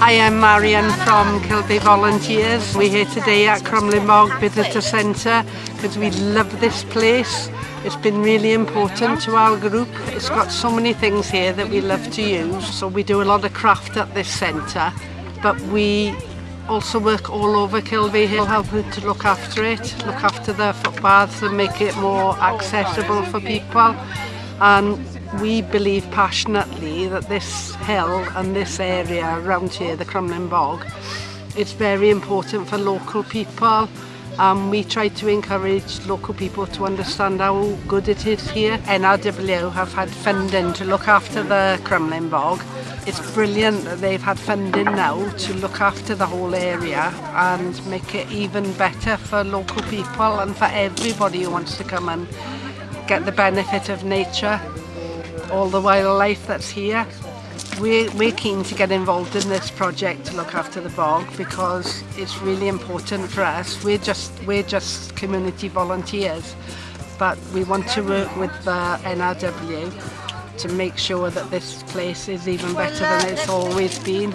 I am Marian from Kilby Volunteers. We're here today at Crumlin Mog Visitor Centre because we love this place. It's been really important to our group. It's got so many things here that we love to use. So we do a lot of craft at this centre, but we also work all over Kilby Hill, helping to look after it, look after the footpaths and make it more accessible for people and we believe passionately that this hill and this area around here, the Crumlin Bog, it's very important for local people. Um, we try to encourage local people to understand how good it is here. NRW have had funding to look after the Crumlin Bog. It's brilliant that they've had funding now to look after the whole area and make it even better for local people and for everybody who wants to come and get the benefit of nature, all the wildlife that's here. We're, we're keen to get involved in this project to look after the bog because it's really important for us. We're just, we're just community volunteers, but we want to work with the NRW to make sure that this place is even better than it's always been.